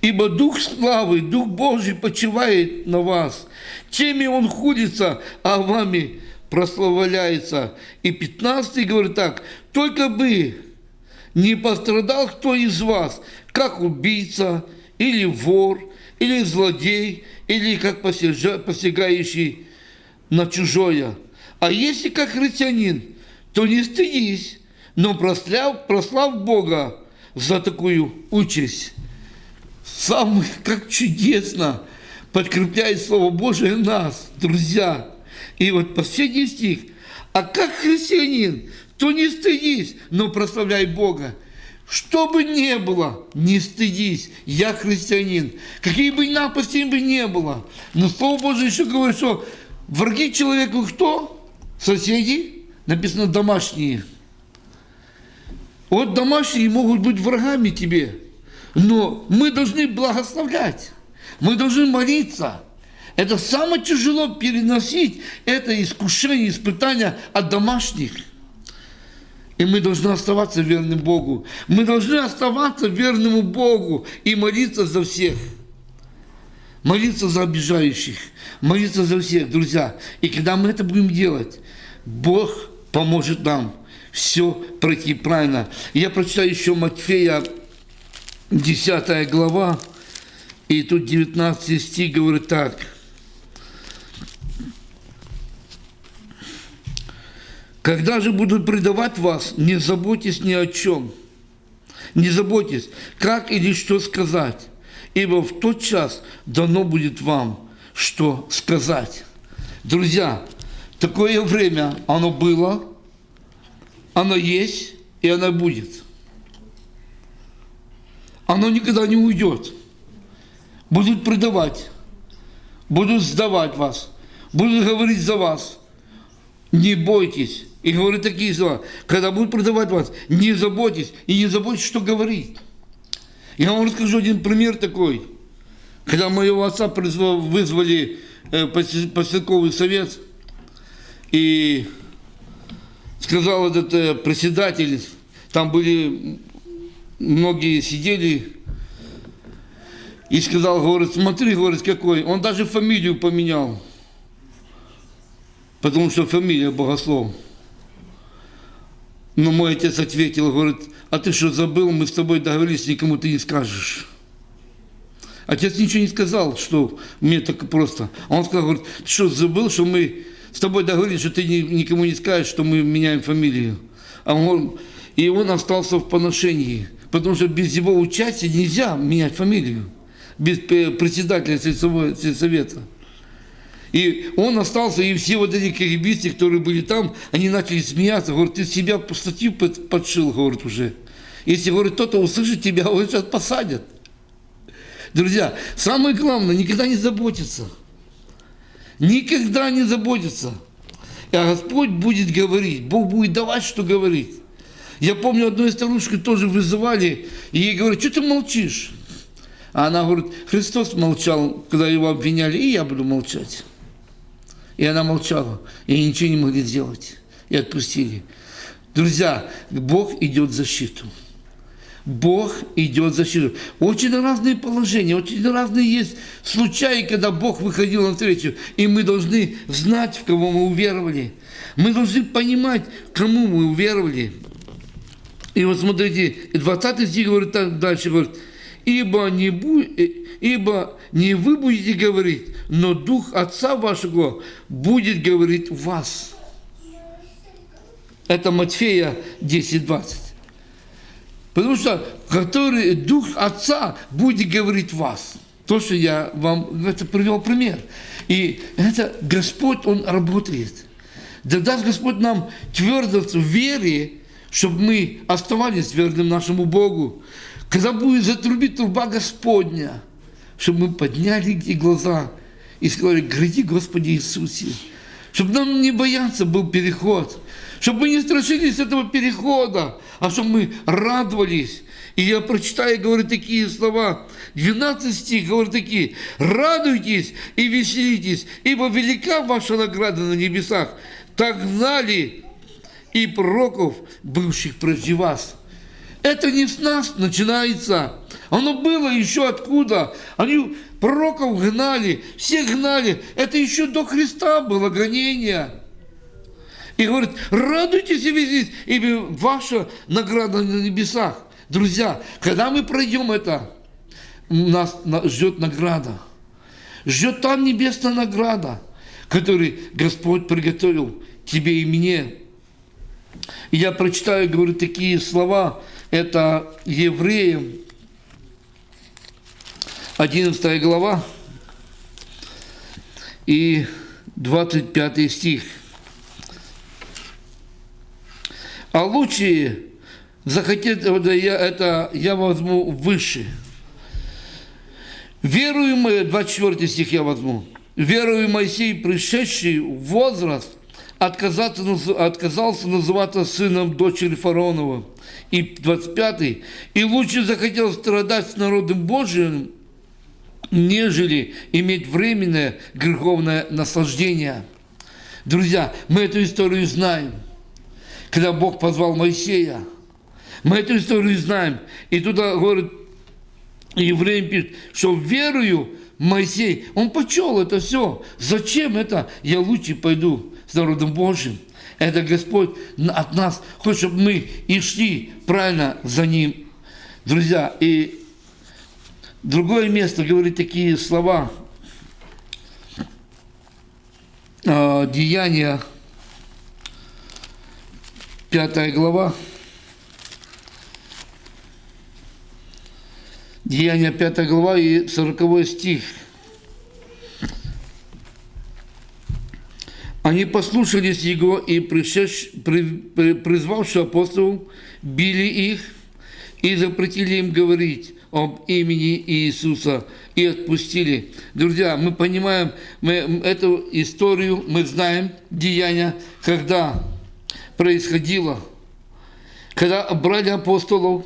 ибо Дух славы, Дух Божий почивает на вас. Теми Он худится, а вами прославляется. И 15 говорит так, только бы не пострадал кто из вас, как убийца, или вор, или злодей, или как посягающий на чужое. А если как христианин, то не стыдись, но прослав, прослав Бога за такую участь. Сам, как чудесно подкрепляет Слово Божие нас, друзья. И вот последний стих. А как христианин, то не стыдись, но прославляй Бога. Что бы ни было, не стыдись, я христианин. Какие бы напасти бы не было. Но Слово Божие еще говорит, что враги человеку кто? Соседи, написано домашние. Вот домашние могут быть врагами тебе, но мы должны благословлять, мы должны молиться. Это самое тяжело переносить, это искушение, испытание от домашних – и мы должны оставаться верным Богу. Мы должны оставаться верному Богу и молиться за всех. Молиться за обижающих. Молиться за всех, друзья. И когда мы это будем делать, Бог поможет нам все пройти правильно. Я прочитаю еще Матфея, 10 глава, и тут 19 стих говорит так – Когда же будут предавать вас, не заботьтесь ни о чем. Не заботьтесь, как или что сказать, ибо в тот час дано будет вам, что сказать. Друзья, такое время оно было, оно есть и оно будет. Оно никогда не уйдет. Будут предавать, будут сдавать вас, будут говорить за вас. Не бойтесь, и говорит такие слова. Когда будут продавать вас, не заботьтесь и не заботьтесь, что говорить. Я вам расскажу один пример такой. Когда моего отца вызвали э, поселковый совет, и сказал этот э, председатель, там были, многие сидели, и сказал, говорит, смотри, говорит, какой. Он даже фамилию поменял, потому что фамилия Богослов. Но мой отец ответил, говорит, а ты что, забыл, мы с тобой договорились, никому ты не скажешь. Отец ничего не сказал, что мне так просто. Он сказал, говорит, ты что, забыл, что мы с тобой договорились, что ты никому не скажешь, что мы меняем фамилию. А он, и он остался в поношении, потому что без его участия нельзя менять фамилию, без председателя совета. И он остался, и все вот эти киргизцы, которые были там, они начали смеяться. Говорят, ты себя по статью подшил, говорит, уже. Если, говорит, кто-то услышит тебя, [LAUGHS] его сейчас посадят. Друзья, самое главное, никогда не заботиться. Никогда не заботиться. А Господь будет говорить, Бог будет давать, что говорить. Я помню, одну из старушек тоже вызывали, и ей говорят, что ты молчишь? А она говорит, Христос молчал, когда его обвиняли, и я буду молчать. И она молчала, и ничего не могли сделать. И отпустили. Друзья, Бог идет в защиту. Бог идет в защиту. Очень разные положения, очень разные есть случаи, когда Бог выходил на встречу. И мы должны знать, в кого мы уверовали. Мы должны понимать, кому мы уверовали. И вот смотрите, 20 стих говорит так дальше, говорит, ибо не, бу... ибо не вы будете говорить, но Дух Отца вашего будет говорить вас. Это Матфея 10.20. Потому что который Дух Отца будет говорить вас. то, что я вам это привел пример. И это Господь, Он работает. Да даст Господь нам твердость в вере, чтобы мы оставались верным нашему Богу. Когда будет затрубить труба Господня, чтобы мы подняли и глаза и сказали, гради Господи Иисусе. Чтобы нам не бояться был переход. Чтобы мы не страшились этого перехода, а чтобы мы радовались. И я прочитаю, говорю такие слова. 12 стих, говорю такие. «Радуйтесь и веселитесь, ибо велика ваша награда на небесах. Так гнали и пророков, бывших прежде вас». Это не с нас начинается. Оно было еще откуда. Они пророков гнали, всех гнали. Это еще до Христа было гонение. И говорит, радуйтесь и веселитесь, ибо ваша награда на небесах. Друзья, когда мы пройдем это, нас ждет награда. Ждет там небесная награда, которую Господь приготовил тебе и мне. И я прочитаю, говорю, такие слова. Это Евреям, 11 глава и 25 стих. А лучше захотеть, это я, это я возьму выше. Веруемый, 24 стих я возьму. Веруемый Моисей, пришедший в возраст, отказался, отказался называться сыном дочери фараонова. И 25 и лучше захотел страдать с народом Божиим, нежели иметь временное греховное наслаждение. Друзья, мы эту историю знаем. Когда Бог позвал Моисея, мы эту историю знаем. И туда говорит, евреям пишет, что верую Моисей, он почел это все. Зачем это? Я лучше пойду с народом Божьим. Это Господь от нас хочет, чтобы мы и шли правильно за Ним. Друзья, и другое место говорит такие слова. А, Деяния, пятая глава. Деяния 5 глава и 40 стих. Они послушались его и пришедш, при, при, призвавши апостолов, били их и запретили им говорить об имени Иисуса и отпустили. Друзья, мы понимаем, мы эту историю, мы знаем деяния, когда происходило, когда брали апостолов,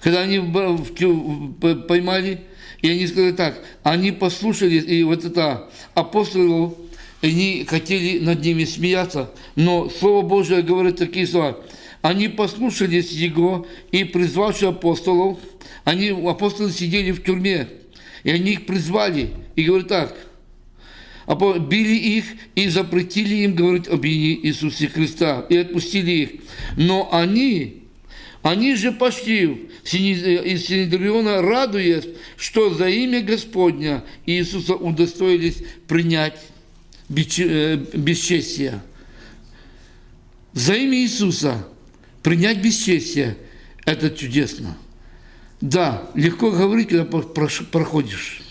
когда они поймали, и они сказали так, они послушались, и вот это апостолы, они хотели над ними смеяться, но Слово Божие говорит такие слова. Они послушались Его и призвавши апостолов, они, апостолы сидели в тюрьме, и они их призвали, и говорят так, били их и запретили им говорить об имени Иисусе Христа, и отпустили их. Но они они же пошли из Синедриона, радуясь, что за имя Господня Иисуса удостоились принять бесчестие. За имя Иисуса принять бесчестие – это чудесно. Да, легко говорить, когда проходишь,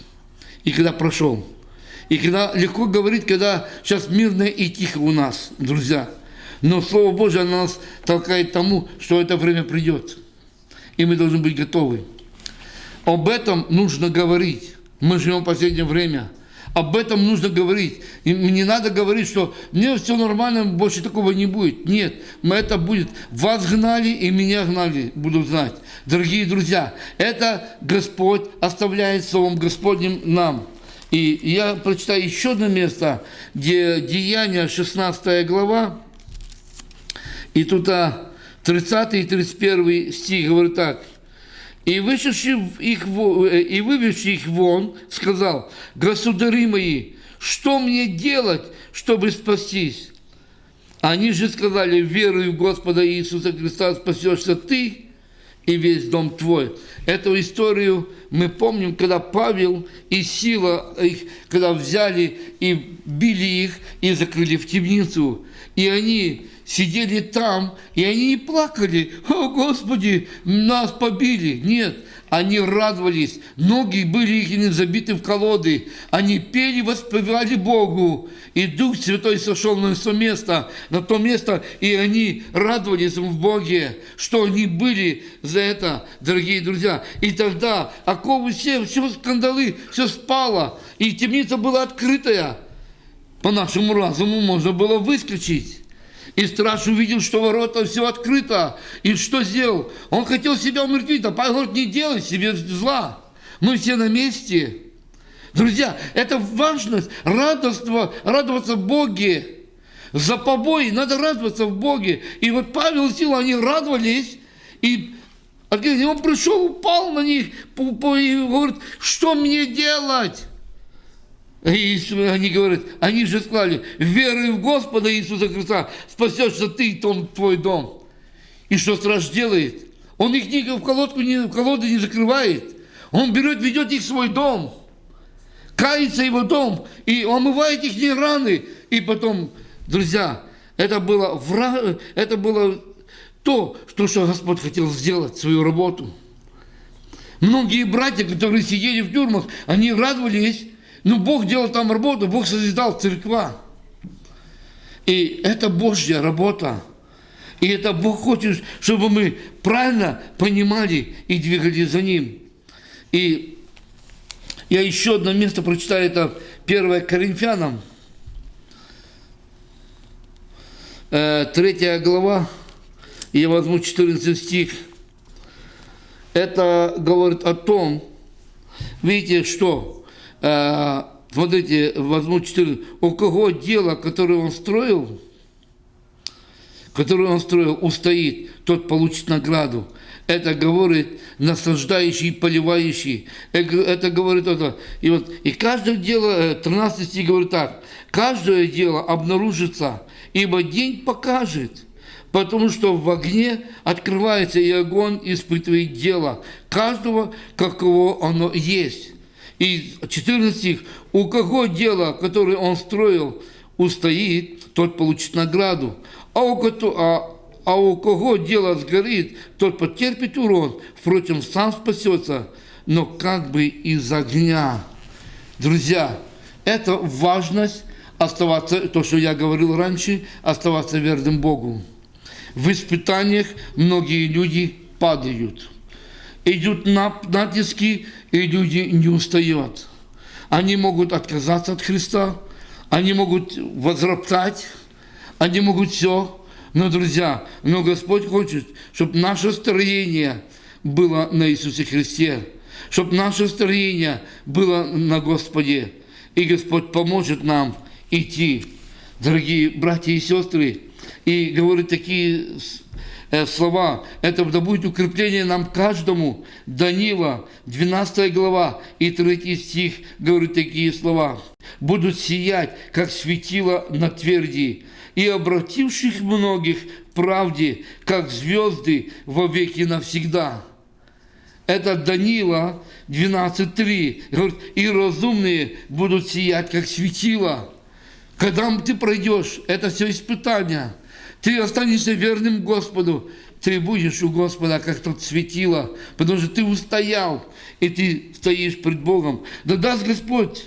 и когда прошел. И когда легко говорить, когда сейчас мирно и тихо у нас, друзья – но Слово Божье нас толкает тому, что это время придет. И мы должны быть готовы. Об этом нужно говорить. Мы живем в последнее время. Об этом нужно говорить. И не надо говорить, что мне все нормально, больше такого не будет. Нет, мы это будет. Вас гнали и меня гнали, буду знать. Дорогие друзья, это Господь оставляет Словом Господним нам. И я прочитаю еще одно место, где Деяния, 16 глава, и тут 30 и 31 стих говорит так. И, вышедший их, э, и выведший их вон, сказал, «Государи мои, что мне делать, чтобы спастись?» Они же сказали, «Веруй в Господа Иисуса Христа, спасешься ты и весь дом твой». Эту историю мы помним, когда Павел и Сила их, когда взяли и били их и закрыли в темницу. И они сидели там, и они не плакали, о, Господи, нас побили. Нет, они радовались, ноги были их забиты в колоды, они пели, воспевали Богу, и Дух Святой сошел на то место, на то место, и они радовались в Боге, что они были за это, дорогие друзья. И тогда оковы все, все скандалы, все спало, и темница была открытая. По нашему разуму можно было выскочить. И страж увидел, что ворота все открыто. И что сделал? Он хотел себя умертвить, а Павел говорит, не делай себе зла. Мы все на месте. Друзья, это важность, радоство, радоваться Боге. За побои надо радоваться в Боге. И вот Павел и Сила, они радовались. И он пришел, упал на них и говорит, что мне делать? И они говорят, они же сказали, веруй в Господа Иисуса Христа, спасешься ты и том, твой дом. И что страж делает? Он их ни в колодку, ни в колоды не закрывает. Он берет, ведет их в свой дом. Кается его дом и омывает их не раны. И потом, друзья, это было, вра... это было то, что, что Господь хотел сделать, свою работу. Многие братья, которые сидели в тюрьмах, они радовались, но ну, Бог делал там работу, Бог созидал церква. И это Божья работа. И это Бог хочет, чтобы мы правильно понимали и двигались за Ним. И я еще одно место прочитаю, это 1 Коринфянам, 3 э, глава, я возьму 14 стих. Это говорит о том, видите, что смотрите, возьму 14, у кого дело, которое он строил, которое он строил, устоит, тот получит награду. Это говорит насаждающий, поливающий. Это говорит это. И вот и каждое дело, 13 э, говорит так, каждое дело обнаружится, ибо день покажет, потому что в огне открывается и огонь испытывает дело каждого, каково оно есть. И 14 стих. «У кого дело, которое он строил, устоит, тот получит награду. А у, а, а у кого дело сгорит, тот потерпит урон, впрочем, сам спасется, но как бы из огня». Друзья, это важность оставаться, то, что я говорил раньше, оставаться верным Богу. В испытаниях многие люди падают. Идут натиски, и люди не устают. Они могут отказаться от Христа, они могут возроптать, они могут все. Но, друзья, но Господь хочет, чтобы наше строение было на Иисусе Христе, чтобы наше строение было на Господе. И Господь поможет нам идти, дорогие братья и сестры, и говорит такие слова. Это да будет укрепление нам каждому. Данила, 12 глава и 3 стих говорит такие слова. Будут сиять, как светило на тверди, и обративших многих в правде, как звезды во веки навсегда. Это Данила 12.3. Говорит, и разумные будут сиять, как светило. Когда ты пройдешь, это все испытания – ты останешься верным Господу. Ты будешь у Господа, как тот светило, потому что ты устоял, и ты стоишь пред Богом. Да даст Господь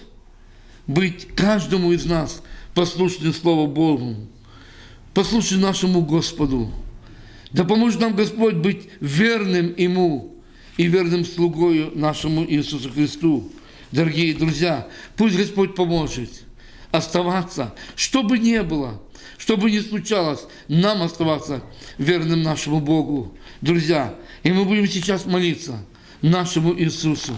быть каждому из нас послушным Слову Богу, послушным нашему Господу. Да поможет нам Господь быть верным Ему и верным слугою нашему Иисусу Христу. Дорогие друзья, пусть Господь поможет оставаться, что бы ни было – что бы ни случалось, нам оставаться верным нашему Богу. Друзья, и мы будем сейчас молиться нашему Иисусу.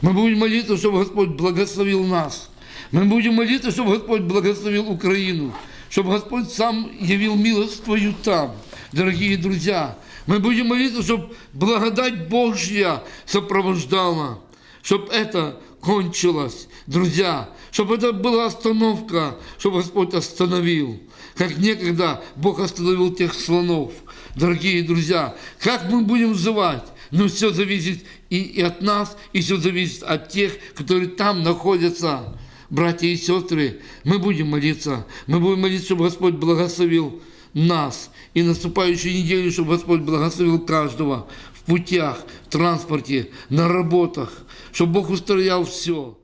Мы будем молиться, чтобы Господь благословил нас. Мы будем молиться, чтобы Господь благословил Украину, чтобы Господь сам явил милость Твою там. Дорогие друзья, мы будем молиться, чтобы благодать Божья сопровождала, чтобы это кончилось. Друзья, чтобы это была остановка, чтобы Господь остановил как некогда Бог остановил тех слонов. Дорогие друзья, как мы будем взывать? Но все зависит и, и от нас, и все зависит от тех, которые там находятся. Братья и сестры, мы будем молиться. Мы будем молиться, чтобы Господь благословил нас. И наступающую неделю, чтобы Господь благословил каждого в путях, в транспорте, на работах, чтобы Бог устроял все.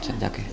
Все, дякую.